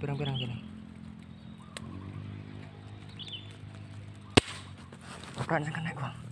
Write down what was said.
pirang-pirang gini Apaan yang kena gua.